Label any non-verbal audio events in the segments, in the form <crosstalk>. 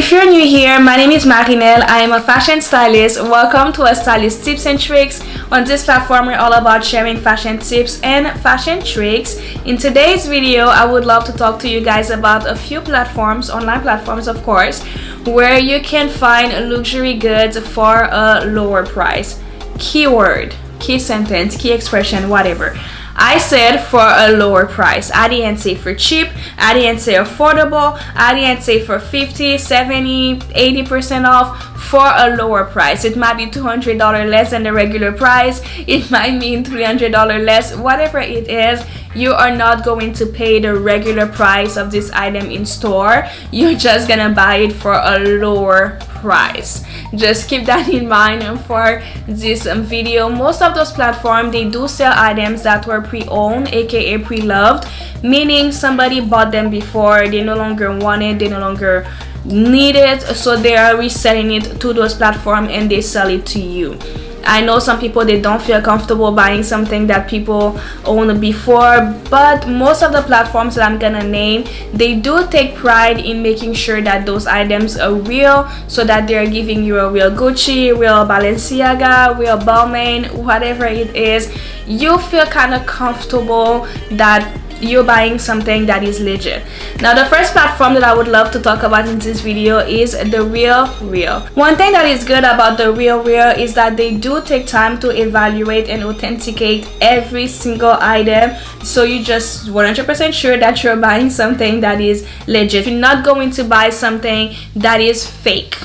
if you're new here, my name is Marinelle. I am a fashion stylist. Welcome to a stylist tips and tricks. On this platform, we're all about sharing fashion tips and fashion tricks. In today's video, I would love to talk to you guys about a few platforms, online platforms of course, where you can find luxury goods for a lower price. Keyword, key sentence, key expression, whatever. I said for a lower price. I didn't say for cheap. I didn't say affordable. I didn't say for 50, 70, 80% off for a lower price. It might be $200 less than the regular price. It might mean $300 less. Whatever it is, you are not going to pay the regular price of this item in store. You're just gonna buy it for a lower price. Just keep that in mind for this video. Most of those platforms they do sell items that were pre-owned aka pre-loved meaning somebody bought them before. They no longer want it. They no longer need it. So they are reselling it to those platforms and they sell it to you I know some people they don't feel comfortable buying something that people owned before but most of the platforms that I'm gonna name they do take pride in making sure that those items are real so that they're giving you a real Gucci, real Balenciaga, real Balmain, whatever it is. You feel kind of comfortable that you're buying something that is legit. Now the first platform that i would love to talk about in this video is the real real. One thing that is good about the real real is that they do take time to evaluate and authenticate every single item. So you just 100% sure that you're buying something that is legit. You're not going to buy something that is fake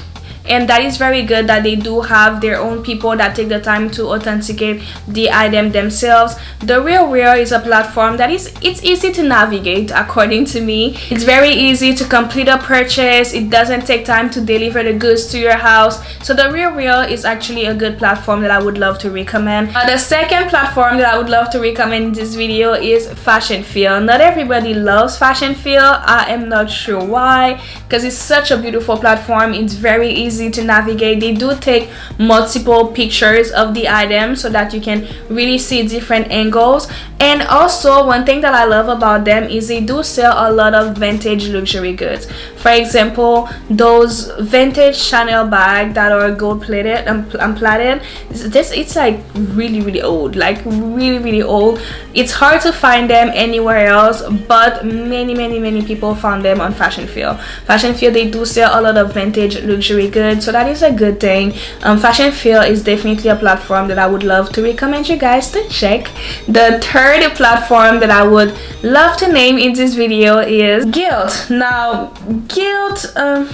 and that is very good that they do have their own people that take the time to authenticate the item themselves. The real real is a platform that is it's easy to navigate according to me. It's very easy to complete a purchase. It doesn't take time to deliver the goods to your house. So the real real is actually a good platform that i would love to recommend. Uh, the second platform that i would love to recommend in this video is Fashionphile. Not everybody loves Fashionphile. I am not sure why because it's such a beautiful platform. It's very easy easy to navigate. They do take multiple pictures of the item so that you can really see different angles. And also one thing that i love about them is they do sell a lot of vintage luxury goods. For example those vintage chanel bag that are gold plated and, and plated. This it's like really really old like really really old. It's hard to find them anywhere else but many many many people found them on Fashionphile. Fashion feel they do sell a lot of vintage luxury goods good. So that is a good thing. Um, Fashionphile is definitely a platform that i would love to recommend you guys to check. The third platform that i would love to name in this video is Gilt now Gilt um,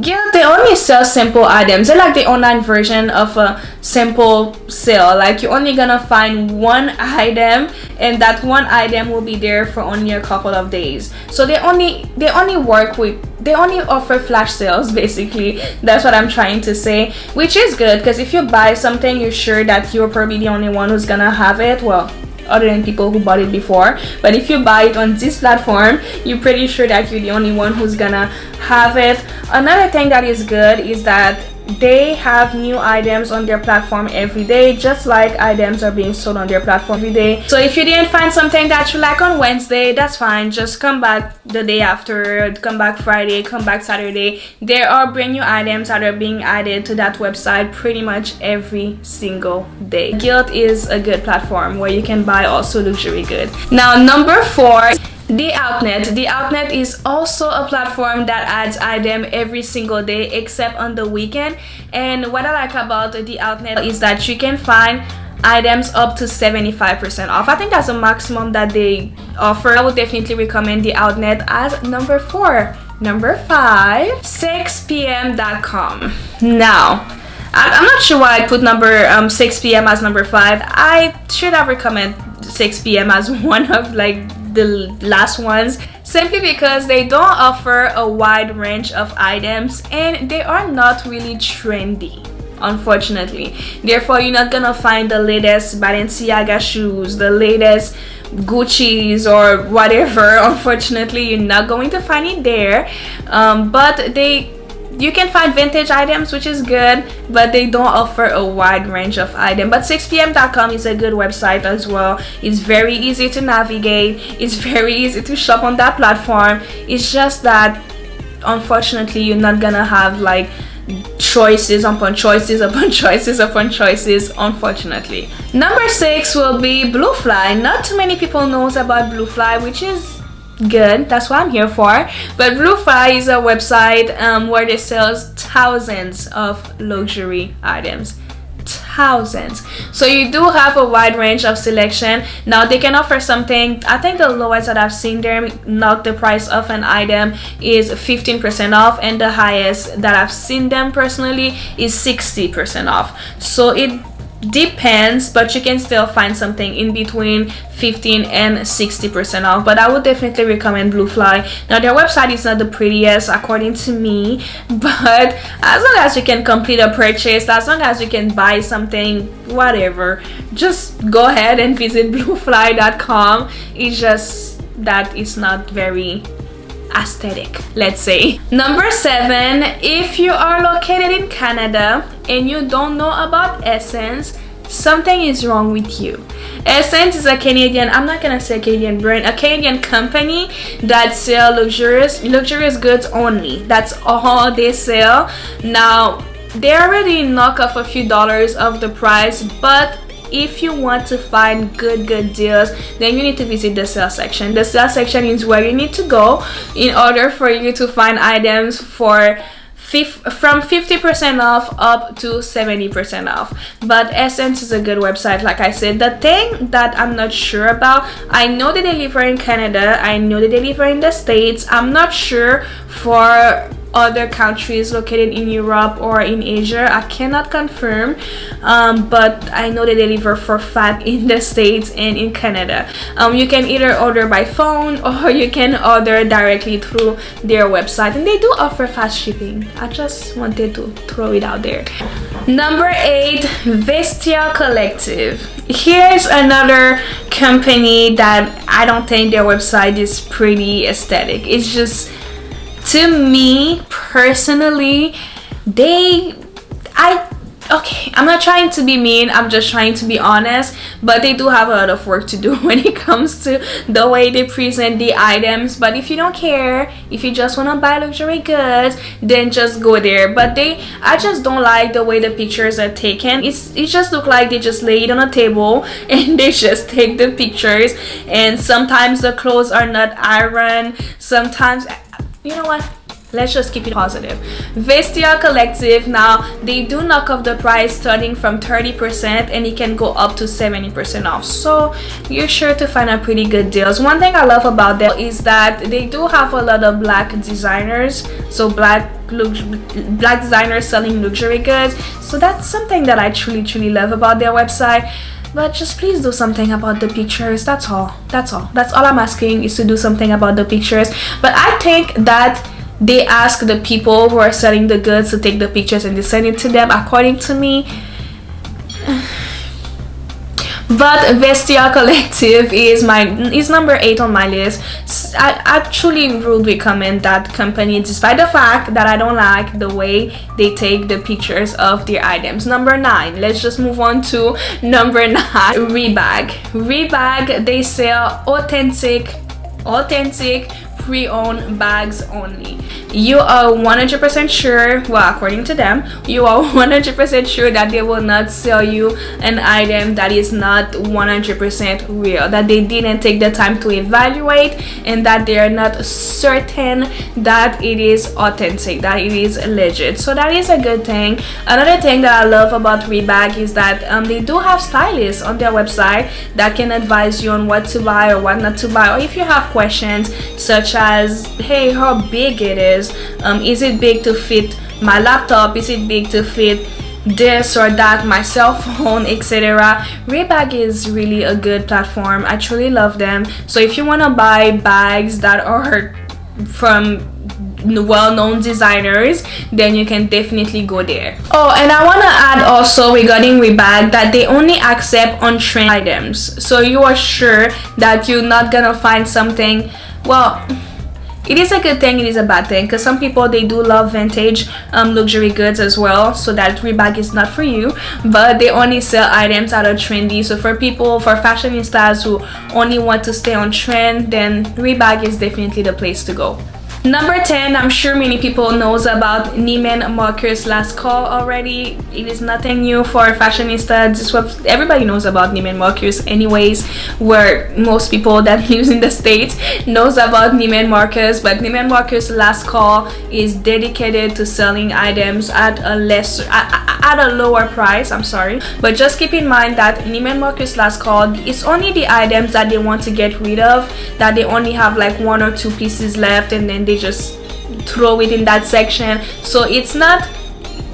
Gilt they only sell simple items. They're like the online version of a simple sale. Like you're only gonna find one item and that one item will be there for only a couple of days. So they only they only work with they only offer flash sales <laughs> basically. That's what i'm trying to say which is good because if you buy something you're sure that you're probably the only one who's gonna have it. Well other than people who bought it before. But if you buy it on this platform you're pretty sure that you're the only one who's gonna have it. Another thing that is good is that they have new items on their platform every day just like items are being sold on their platform every day. So if you didn't find something that you like on wednesday that's fine. Just come back the day after come back friday come back saturday. There are brand new items that are being added to that website pretty much every single day. Gilt is a good platform where you can buy also luxury good now number four the Outnet. The Outnet is also a platform that adds item every single day except on the weekend. And what I like about the Outnet is that you can find items up to 75% off. I think that's a maximum that they offer. I would definitely recommend the Outnet as number four. Number five, 6pm.com. Now, I'm not sure why I put number um, 6 p.m. as number 5. I should have recommended 6 p.m. as <laughs> one of like the last ones simply because they don't offer a wide range of items and they are not really trendy unfortunately. Therefore you're not gonna find the latest Balenciaga shoes the latest Gucci's or whatever. <laughs> Unfortunately you're not going to find it there. Um, but they you can find vintage items which is good but they don't offer a wide range of items but 6pm.com is a good website as well. It's very easy to navigate. It's <laughs> very easy to shop on that platform. It's just that unfortunately you're not gonna have like choices upon choices upon <laughs> choices upon choices unfortunately. Number six will be bluefly. Not too many people knows about bluefly which is good. That's what i'm here for. But bluefly is a website um, where they sells thousands of luxury items. Thousands. So you do have a wide range of selection. Now they can offer something i think the lowest that i've seen them knock the price of an item is 15 percent off and the highest that i've seen them personally is 60 percent off. So it depends but you can still find something in between 15 and 60 percent off. But i would definitely recommend bluefly. Now their website is not the prettiest according to me <laughs> but as long as you can complete a purchase as long as you can buy something whatever just go ahead and visit <laughs> bluefly.com it's just that it's not very aesthetic let's say. Number seven if you are located in canada and you don't know about SSENSE something is wrong with you. SSENSE is a canadian i'm not gonna say canadian brand a canadian company that sell luxurious luxurious goods only. That's all they sell. Now they already knock off a few dollars of the price but if you want to find good good deals then you need to visit the sale section. The sale section is where you need to go in order for you to find items for from 50% off up to 70% off. But SSENSE is a good website like i said. The thing that i'm not sure about i know they deliver in canada i know they deliver in the states. I'm not sure for other countries located in Europe or in Asia. I cannot confirm, um, but I know they deliver for fat <laughs> in the States and in Canada. Um, you can either order by phone <laughs> or you can order directly through their website and they do offer fast shipping. I just wanted to throw it out there. Number 8 Vestiaire Collective. Here's another company that I don't think their website is pretty aesthetic. It's just to me personally they i okay i'm not trying to be mean i'm just trying to be honest but they do have a lot of work to do <laughs> when it comes to the way they present the items. But if you don't care if you just want to buy luxury goods then just go there. But they i just don't like the way the pictures are taken. It's it just look like they just lay it on a table <laughs> and they just take the pictures. And sometimes the clothes are not ironed sometimes you know what? Let's just keep it positive. Vestiaire collective now they do knock off the price starting from 30 percent and it can go up to 70 percent off. So you're sure to find a pretty good deals. One thing i love about them is that they do have a lot of black designers. So black black designers selling luxury goods. So that's something that i truly truly love about their website but just please do something about the pictures that's all that's all. That's all i'm asking is to do something about the pictures. But i think that they ask the people who are selling the goods to take the pictures and they send it to them. According to me but Vestiaire Collective is my is number eight on my list. I actually would recommend that company despite the fact that I don't like the way they take the pictures of their items. Number nine, let's just move on to <laughs> number nine, Rebag. Rebag, they sell authentic, authentic pre-owned bags only you are 100% sure well according to them you are 100% sure that they will not sell you an item that is not 100% real that they didn't take the time to evaluate and that they are not certain that it is authentic that it is legit. So that is a good thing. Another thing that i love about rebag is that um, they do have stylists on their website that can advise you on what to buy or what not to buy or if you have questions such as hey how big it is um, is it big to fit my laptop? Is it big to fit this or that my cell <laughs> phone etc Rebag is really a good platform. I truly love them. So if you want to buy bags that are from well-known designers then you can definitely go there. Oh and i want to add also regarding rebag that they only accept on trend items. So you are sure that you're not gonna find something well it is a good thing it is a bad thing because some people they do love vintage um, luxury goods as well so that rebag is not for you. But they only sell items that are trendy so for people for fashionistas who only want to stay on trend then rebag is definitely the place to go number 10 i'm sure many people knows about Neiman Marcus last call already. It is nothing new for fashionista. This what everybody knows about Neiman Marcus anyways where most people <laughs> that lives in the states knows about Neiman Marcus. But Neiman Marcus last call is dedicated to selling items at a less at, at a lower price i'm sorry. But just keep in mind that Neiman Marcus last call it's only the items that they want to get rid of that they only have like one or two pieces left and then they just throw it in that section. So it's not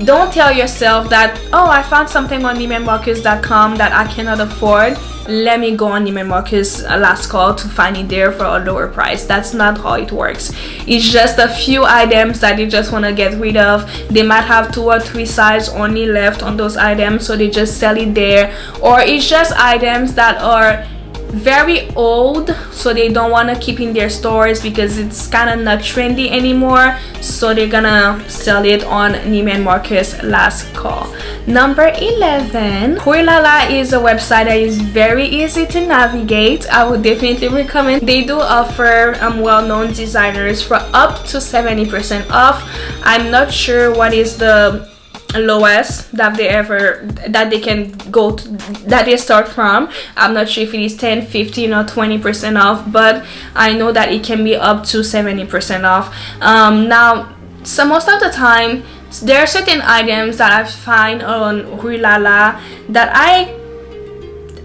don't tell yourself that oh i found something on neimanmarcus.com that i cannot afford. Let me go on Neiman Marcus uh, last call to find it there for a lower price. That's not how it works. It's just a few items that you just want to get rid of. They might have two or three size only left on those items so they just sell it there. Or it's just items that are very old so they don't want to keep in their stores because it's kind of not trendy anymore. So they're gonna sell it on Neiman Marcus last call. Number 11 Huilala is a website that is very easy to navigate. I would definitely recommend. They do offer um, well-known designers for up to 70% off. I'm not sure what is the lowest that they ever that they can go to that they start from. I'm not sure if it is 10 15 or 20 percent off but i know that it can be up to 70 percent off. Um, now so most of the time there are certain items that i find on huilala that i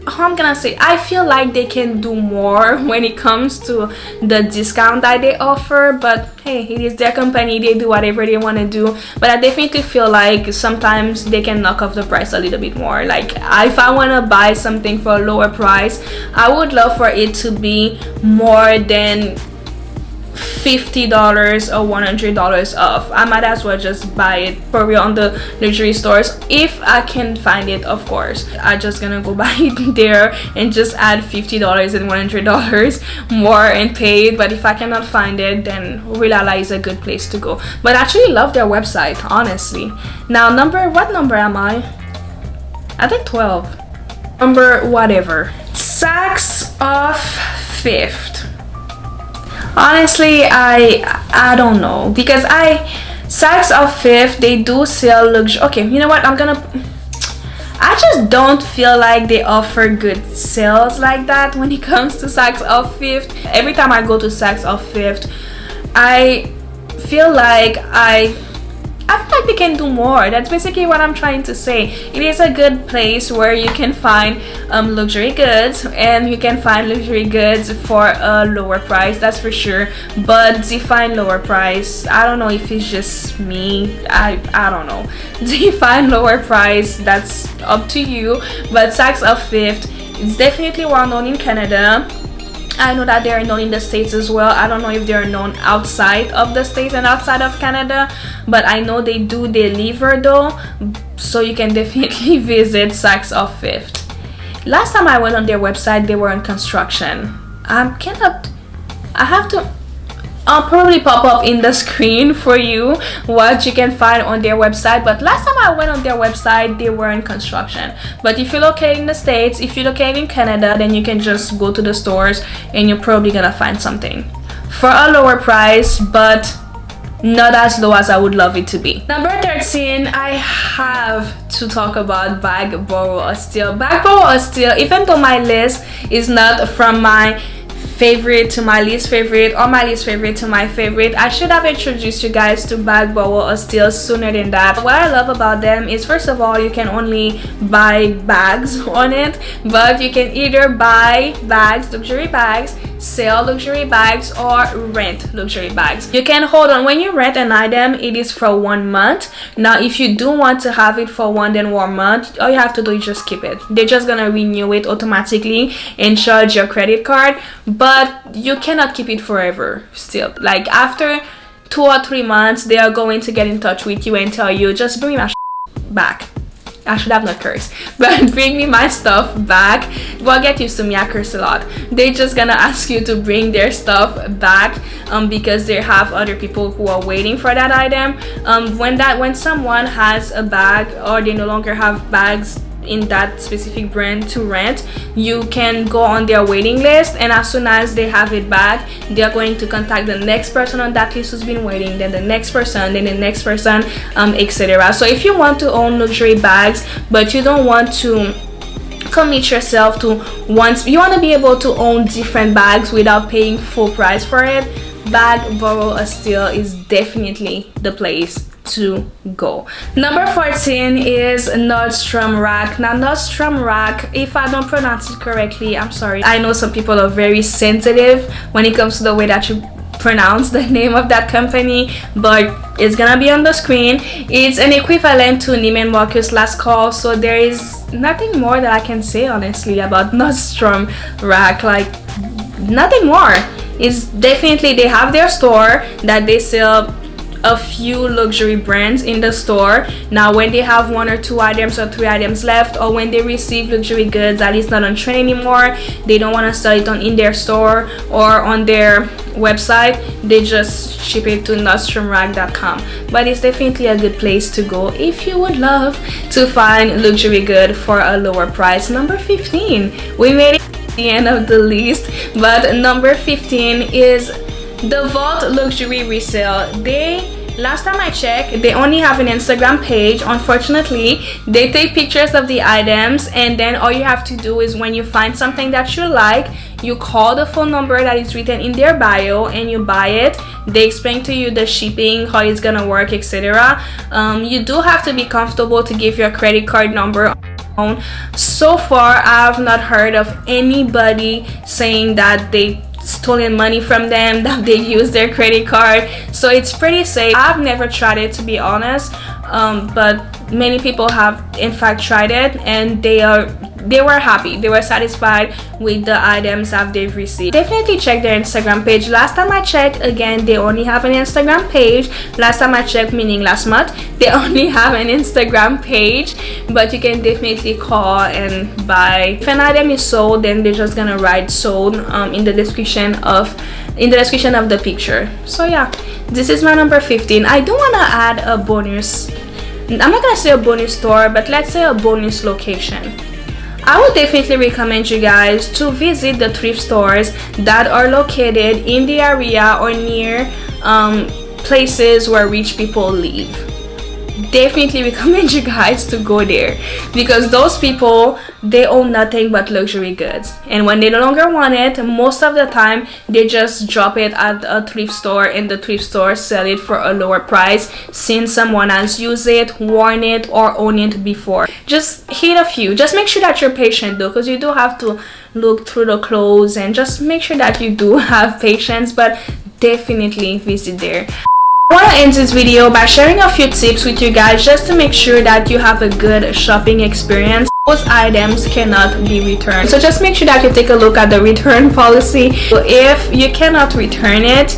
how I'm gonna say I feel like they can do more <laughs> when it comes to the discount that they offer but hey it is their company they do whatever they want to do. But I definitely feel like sometimes they can knock off the price a little bit more. Like if I want to buy something for a lower price I would love for it to be more than $50 or $100 off. I might as well just buy it probably on the luxury stores if I can find it of course. I'm just gonna go <laughs> buy it there and just add $50 and $100 <laughs> more and pay it. But if I cannot find it then Huilala is a good place to go. But I actually love their website honestly. Now number what number am I? I think 12 number whatever. Saks Off Fifth honestly i i don't know because i Saks Off Fifth they do sell luxury okay you know what i'm gonna I just don't feel like they offer good sales like that when it <laughs> comes to Saks Off Fifth. Every time I go to Saks of Fifth, I feel like I I feel like they can do more. That's basically what I'm trying to say. It is a good place where you can find um, luxury goods and you can find luxury goods for a lower price, that's for sure. But define lower price, I don't know if it's just me. I, I don't know. <laughs> Define lower price, that's up to you. But Saks Off Fifth, is definitely well known in Canada I know that they are known in the States as well. I don't know if they are known outside of the States and outside of Canada, but I know they do deliver though, so you can <laughs> definitely visit Saks Off Fifth. Last time I went on their website, they were in construction. I cannot, I have to I'll probably pop up in the screen for you what you can find on their website but last time I went on their website they were in construction but if you're located in the States if you're located in Canada then you can just go to the stores and you're probably gonna find something for a lower price but not as low as I would love it to be. Number 13, I have to talk about Bag Borrow or Steal. Bag Borrow or Steal, even though my list is not from my favorite to my least favorite or my least favorite to my favorite i should have introduced you guys to bag borrow or steal sooner than that. What i love about them is first of all you can only buy bags <laughs> on it but you can either buy bags luxury bags sell luxury bags or rent luxury bags. You can hold on. When you rent an item it is for one month. Now if you do want to have it for one then one month all you have to do is just keep it. They're just gonna renew it automatically and charge your credit card but you cannot keep it forever still. Like after two or three months they are going to get in touch with you and tell you just bring my back. I should have not cursed <laughs> but bring me my stuff back. Well get used to me I curse a lot. They're just gonna ask you to bring their stuff back um, because they have other people who are waiting for that item. Um, when that when someone has a bag or they no longer have bags in that specific brand to rent you can go on their waiting list and as soon as they have it back they're going to contact the next person on that list who's been waiting then the next person then the next person um, etc so if you want to own luxury bags but you don't want to commit yourself to once you want to be able to own different bags without paying full price for it bag borrow a steal is definitely the place to go. Number 14 is nordstrom rack. Now nordstrom rack if i don't pronounce it correctly i'm sorry. I know some people are very sensitive when it comes to the way that you pronounce the <laughs> name of that company but it's gonna be on the screen. It's an equivalent to Neiman Marcus last call so there is nothing more that I can say honestly about <laughs> Nordstrom rack. Like nothing more. It's definitely they have their store that they sell a few luxury brands in the store. Now when they have one or two items or three items left or when they receive luxury goods that is not on trend anymore they don't want to sell it on in their store or on their website they just ship it to nordstromrack.com but it's definitely a good place to go if you would love to find luxury good for a lower price. Number 15 we made it the end of the list but number 15 is the vault luxury resale. They last time i checked they only have an instagram page. Unfortunately they take pictures of the items and then all you have to do is when you find something that you like you call the phone number that is written in their bio and you buy it. They explain to you the shipping how it's gonna work etc um, you do have to be comfortable to give your credit card number so far i've not heard of anybody saying that they stolen money from them <laughs> that they use their credit card. So it's pretty safe. I've never tried it to be honest. Um, but many people have in fact tried it and they are they were happy. They were satisfied with the items that they've received. Definitely check their instagram page. Last time i checked again they only have an instagram page. Last time i checked meaning last month <laughs> they only have an instagram page. But you can definitely call and buy. If an item is sold then they're just gonna write sold um, in the description of in the description of the picture. So yeah. This is my number 15 i do want to add a bonus. I'm not gonna say a bonus store but let's say a bonus location I would definitely recommend you guys to visit the thrift stores that are located in the area or near um, places where rich people live definitely recommend you guys to go there. Because those people they own nothing but luxury goods. And when they no longer want it most of the time they just drop it at a thrift store and the thrift store sell it for a lower price since someone else used it worn it or owned it before. Just hit a few. Just make sure that you're patient though because you do have to look through the clothes and just make sure that you do <laughs> have patience but definitely visit there I want to end this video by sharing a few tips with you guys just to make sure that you have a good shopping experience. Those items cannot be returned. So just make sure that you take a look at the return <laughs> policy. So if you cannot return it,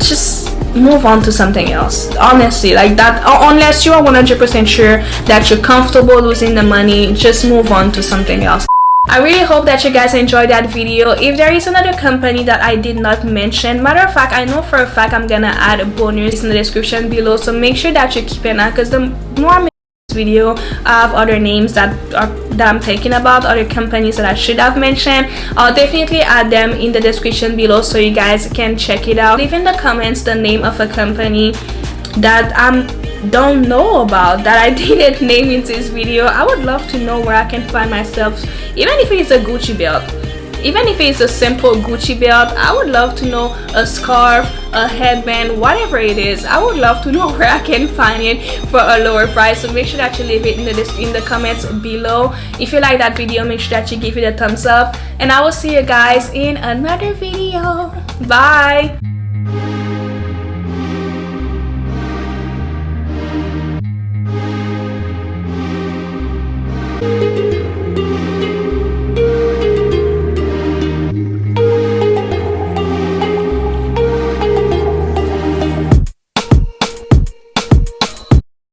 just move on to something else honestly like that unless you are 100% sure that you're comfortable losing the money just move on to something else I really hope that you guys enjoyed that video. If there is another company that I did not mention, matter of fact, I know for a fact I'm gonna add a bonus in the description below. So make sure that you keep an eye because the more I video, I have other names that are that I'm thinking about, other companies that I should have mentioned. I'll definitely add them in the description below so you guys can check it out. Leave in the comments the name of a company that I'm don't know about that I <laughs> didn't name in this video I would love to know where I can find myself. Even if it's a Gucci belt even if it's a simple Gucci belt I would love to know a scarf a headband whatever it is. I would love to <laughs> know where I can find it for a lower price. So make sure that you leave it in the in the comments below. If you like that video make sure that you give it a thumbs up. And I will see you guys in another video. Bye